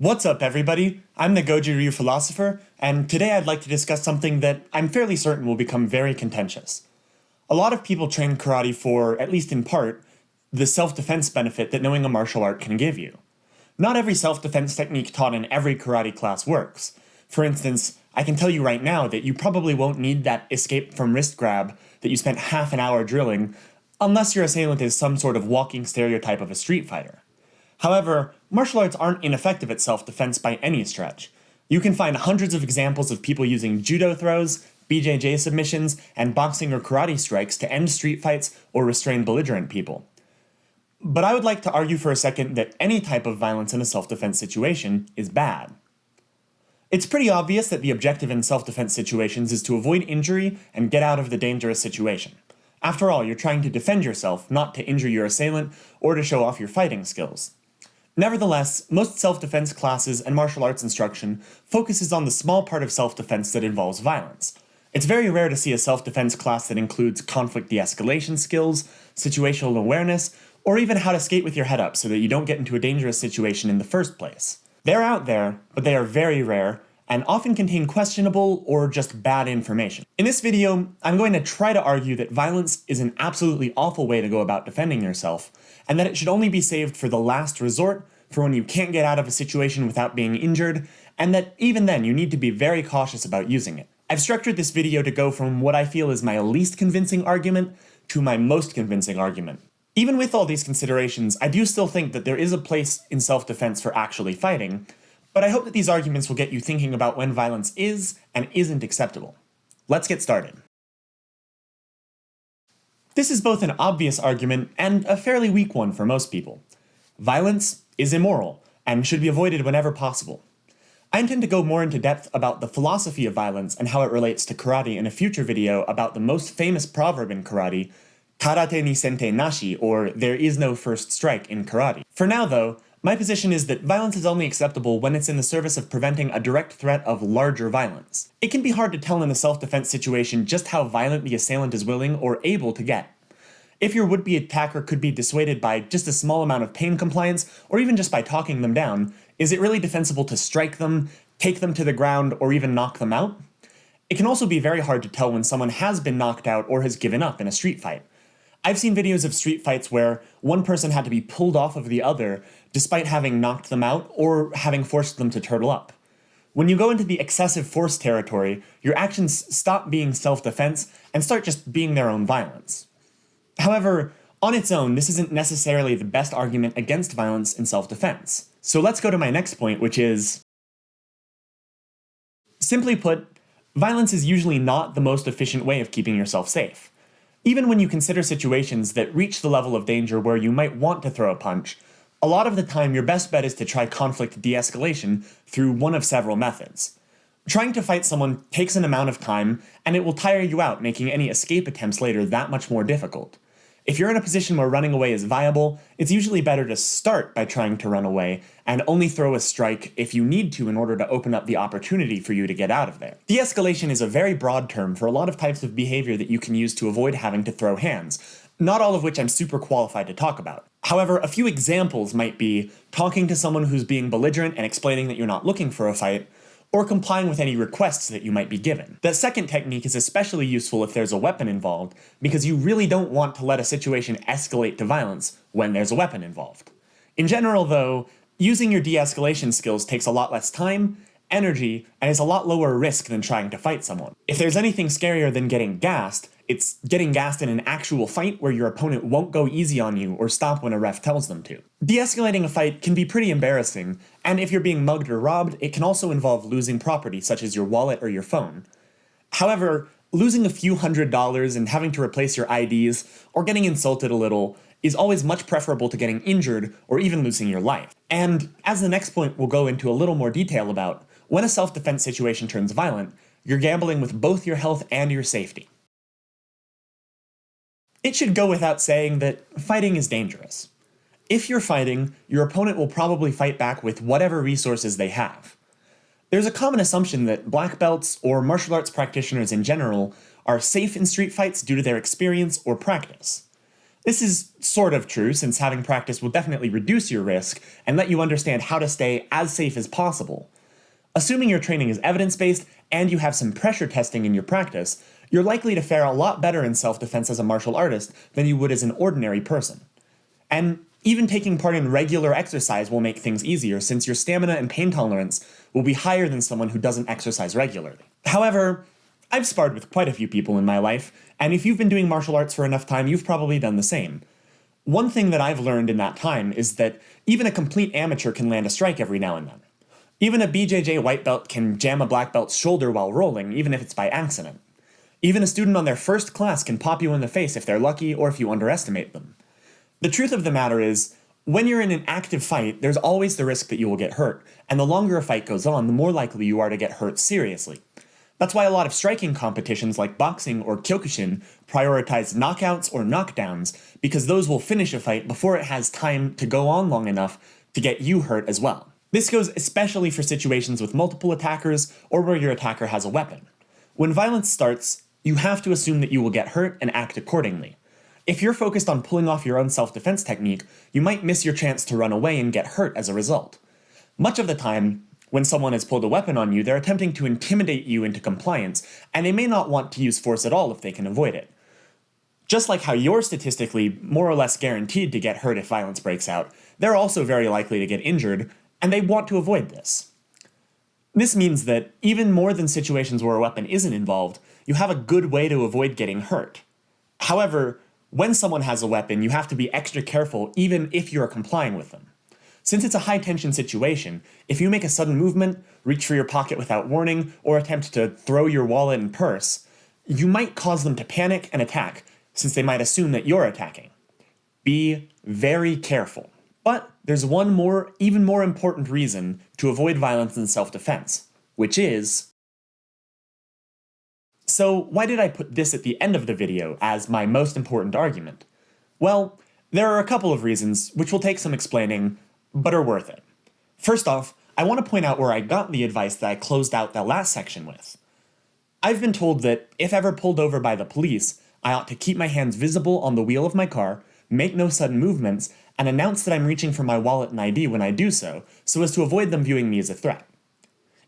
What's up, everybody? I'm the Goju Ryu philosopher, and today I'd like to discuss something that I'm fairly certain will become very contentious. A lot of people train karate for, at least in part, the self-defense benefit that knowing a martial art can give you. Not every self-defense technique taught in every karate class works. For instance, I can tell you right now that you probably won't need that escape from wrist grab that you spent half an hour drilling, unless your assailant is some sort of walking stereotype of a street fighter. However, martial arts aren't ineffective at self-defense by any stretch. You can find hundreds of examples of people using judo throws, BJJ submissions, and boxing or karate strikes to end street fights or restrain belligerent people. But I would like to argue for a second that any type of violence in a self-defense situation is bad. It's pretty obvious that the objective in self-defense situations is to avoid injury and get out of the dangerous situation. After all, you're trying to defend yourself, not to injure your assailant or to show off your fighting skills. Nevertheless, most self-defense classes and martial arts instruction focuses on the small part of self-defense that involves violence. It's very rare to see a self-defense class that includes conflict de-escalation skills, situational awareness, or even how to skate with your head up so that you don't get into a dangerous situation in the first place. They're out there, but they are very rare, and often contain questionable or just bad information. In this video, I'm going to try to argue that violence is an absolutely awful way to go about defending yourself, and that it should only be saved for the last resort, for when you can't get out of a situation without being injured, and that even then you need to be very cautious about using it. I've structured this video to go from what I feel is my least convincing argument to my most convincing argument. Even with all these considerations, I do still think that there is a place in self-defense for actually fighting, but I hope that these arguments will get you thinking about when violence is and isn't acceptable. Let's get started. This is both an obvious argument and a fairly weak one for most people. Violence is immoral and should be avoided whenever possible. I intend to go more into depth about the philosophy of violence and how it relates to karate in a future video about the most famous proverb in karate, karate ni sente nashi, or there is no first strike in karate. For now though, my position is that violence is only acceptable when it's in the service of preventing a direct threat of larger violence. It can be hard to tell in a self-defense situation just how violent the assailant is willing or able to get. If your would-be attacker could be dissuaded by just a small amount of pain compliance, or even just by talking them down, is it really defensible to strike them, take them to the ground, or even knock them out? It can also be very hard to tell when someone has been knocked out or has given up in a street fight. I've seen videos of street fights where one person had to be pulled off of the other despite having knocked them out or having forced them to turtle up. When you go into the excessive force territory, your actions stop being self-defense and start just being their own violence. However, on its own, this isn't necessarily the best argument against violence in self-defense. So let's go to my next point, which is... Simply put, violence is usually not the most efficient way of keeping yourself safe. Even when you consider situations that reach the level of danger where you might want to throw a punch, a lot of the time your best bet is to try conflict de-escalation through one of several methods. Trying to fight someone takes an amount of time, and it will tire you out, making any escape attempts later that much more difficult. If you're in a position where running away is viable, it's usually better to start by trying to run away, and only throw a strike if you need to in order to open up the opportunity for you to get out of there. De-escalation is a very broad term for a lot of types of behavior that you can use to avoid having to throw hands, not all of which I'm super qualified to talk about. However, a few examples might be talking to someone who's being belligerent and explaining that you're not looking for a fight, or complying with any requests that you might be given. The second technique is especially useful if there's a weapon involved, because you really don't want to let a situation escalate to violence when there's a weapon involved. In general though, using your de-escalation skills takes a lot less time, energy, and is a lot lower risk than trying to fight someone. If there's anything scarier than getting gassed, it's getting gassed in an actual fight where your opponent won't go easy on you or stop when a ref tells them to. De-escalating a fight can be pretty embarrassing, and if you're being mugged or robbed, it can also involve losing property such as your wallet or your phone. However, losing a few hundred dollars and having to replace your IDs, or getting insulted a little, is always much preferable to getting injured or even losing your life. And as the next point we'll go into a little more detail about, when a self-defense situation turns violent, you're gambling with both your health and your safety. It should go without saying that fighting is dangerous. If you're fighting, your opponent will probably fight back with whatever resources they have. There's a common assumption that black belts, or martial arts practitioners in general, are safe in street fights due to their experience or practice. This is sort of true, since having practice will definitely reduce your risk and let you understand how to stay as safe as possible. Assuming your training is evidence-based and you have some pressure testing in your practice, you're likely to fare a lot better in self-defense as a martial artist than you would as an ordinary person. And even taking part in regular exercise will make things easier since your stamina and pain tolerance will be higher than someone who doesn't exercise regularly. However, I've sparred with quite a few people in my life, and if you've been doing martial arts for enough time, you've probably done the same. One thing that I've learned in that time is that even a complete amateur can land a strike every now and then. Even a BJJ white belt can jam a black belt's shoulder while rolling, even if it's by accident. Even a student on their first class can pop you in the face if they're lucky or if you underestimate them. The truth of the matter is, when you're in an active fight, there's always the risk that you will get hurt, and the longer a fight goes on, the more likely you are to get hurt seriously. That's why a lot of striking competitions like boxing or Kyokushin prioritize knockouts or knockdowns, because those will finish a fight before it has time to go on long enough to get you hurt as well. This goes especially for situations with multiple attackers or where your attacker has a weapon. When violence starts, you have to assume that you will get hurt and act accordingly. If you're focused on pulling off your own self-defense technique, you might miss your chance to run away and get hurt as a result. Much of the time, when someone has pulled a weapon on you, they're attempting to intimidate you into compliance, and they may not want to use force at all if they can avoid it. Just like how you're statistically more or less guaranteed to get hurt if violence breaks out, they're also very likely to get injured, and they want to avoid this. This means that, even more than situations where a weapon isn't involved, you have a good way to avoid getting hurt. However, when someone has a weapon, you have to be extra careful even if you are complying with them. Since it's a high-tension situation, if you make a sudden movement, reach for your pocket without warning, or attempt to throw your wallet and purse, you might cause them to panic and attack, since they might assume that you're attacking. Be very careful. But there's one more, even more important reason to avoid violence in self-defense, which is... So why did I put this at the end of the video as my most important argument? Well, there are a couple of reasons, which will take some explaining, but are worth it. First off, I want to point out where I got the advice that I closed out that last section with. I've been told that if ever pulled over by the police, I ought to keep my hands visible on the wheel of my car, make no sudden movements, and announce that I'm reaching for my wallet and ID when I do so, so as to avoid them viewing me as a threat.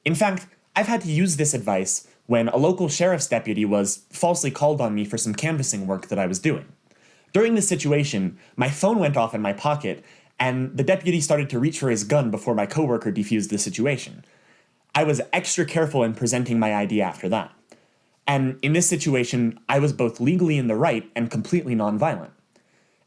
In fact, I've had to use this advice when a local sheriff's deputy was falsely called on me for some canvassing work that I was doing. During this situation, my phone went off in my pocket, and the deputy started to reach for his gun before my coworker defused the situation. I was extra careful in presenting my ID after that. And in this situation, I was both legally in the right and completely nonviolent.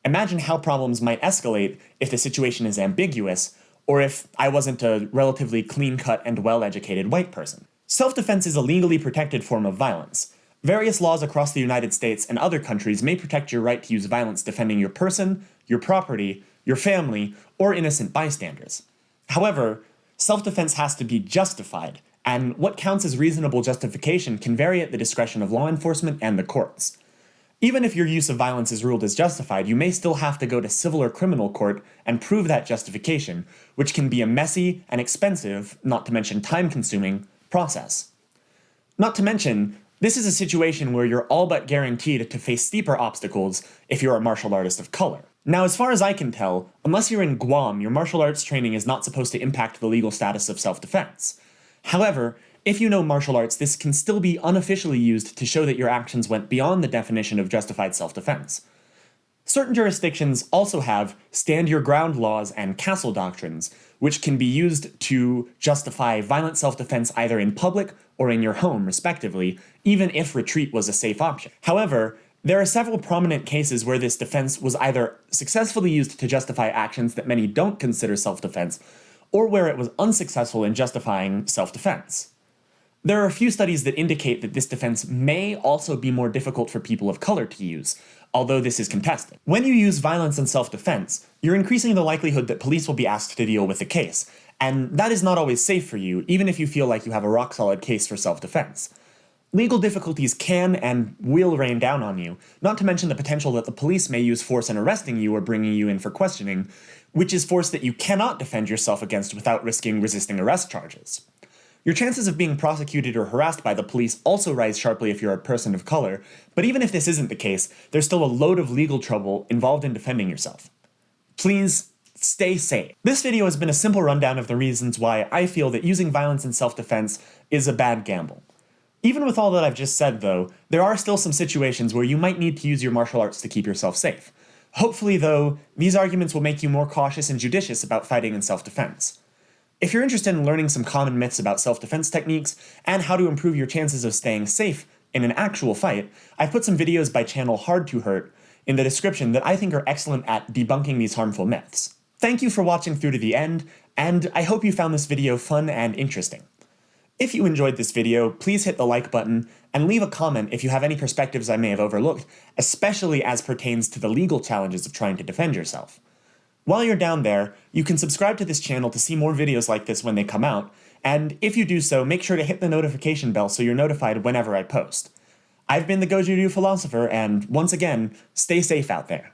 Imagine how problems might escalate if the situation is ambiguous, or if I wasn't a relatively clean-cut and well-educated white person. Self-defense is a legally protected form of violence. Various laws across the United States and other countries may protect your right to use violence defending your person, your property, your family, or innocent bystanders. However, self-defense has to be justified, and what counts as reasonable justification can vary at the discretion of law enforcement and the courts. Even if your use of violence is ruled as justified, you may still have to go to civil or criminal court and prove that justification, which can be a messy and expensive, not to mention time-consuming, process. Not to mention, this is a situation where you're all but guaranteed to face steeper obstacles if you're a martial artist of color. Now, as far as I can tell, unless you're in Guam, your martial arts training is not supposed to impact the legal status of self-defense. However, if you know martial arts, this can still be unofficially used to show that your actions went beyond the definition of justified self-defense. Certain jurisdictions also have stand your ground laws and castle doctrines, which can be used to justify violent self-defense either in public or in your home, respectively, even if retreat was a safe option. However, there are several prominent cases where this defense was either successfully used to justify actions that many don't consider self-defense, or where it was unsuccessful in justifying self-defense. There are a few studies that indicate that this defense may also be more difficult for people of color to use, although this is contested. When you use violence in self-defense, you're increasing the likelihood that police will be asked to deal with the case, and that is not always safe for you, even if you feel like you have a rock-solid case for self-defense. Legal difficulties can and will rain down on you, not to mention the potential that the police may use force in arresting you or bringing you in for questioning, which is force that you cannot defend yourself against without risking resisting arrest charges. Your chances of being prosecuted or harassed by the police also rise sharply if you're a person of color, but even if this isn't the case, there's still a load of legal trouble involved in defending yourself. Please, stay safe. This video has been a simple rundown of the reasons why I feel that using violence in self-defense is a bad gamble. Even with all that I've just said though, there are still some situations where you might need to use your martial arts to keep yourself safe. Hopefully though, these arguments will make you more cautious and judicious about fighting in self-defense. If you're interested in learning some common myths about self-defense techniques, and how to improve your chances of staying safe in an actual fight, I've put some videos by channel Hard to Hurt in the description that I think are excellent at debunking these harmful myths. Thank you for watching through to the end, and I hope you found this video fun and interesting. If you enjoyed this video, please hit the like button, and leave a comment if you have any perspectives I may have overlooked, especially as pertains to the legal challenges of trying to defend yourself. While you're down there, you can subscribe to this channel to see more videos like this when they come out, and if you do so, make sure to hit the notification bell so you're notified whenever I post. I've been the Goju Ryu Philosopher, and once again, stay safe out there.